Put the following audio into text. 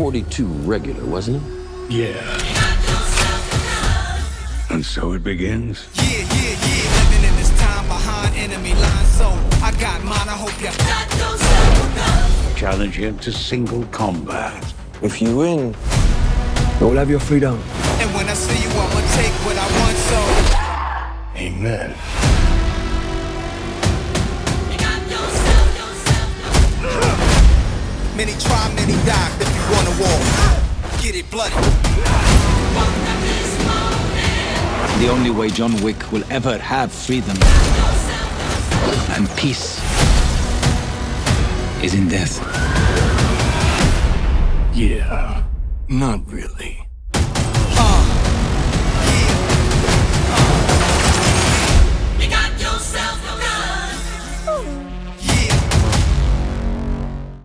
42 regular, wasn't it? Yeah. And so it begins. Yeah, yeah, yeah. Living in this time behind enemy lines. So I got mine. I hope you Challenge him to single combat. If you win, you'll have your freedom. And when I see you, I'ma take what I want. So Amen. many try, many die. If you wanna war, get it bloody. The only way John Wick will ever have freedom and peace is in death. Yeah. Not really.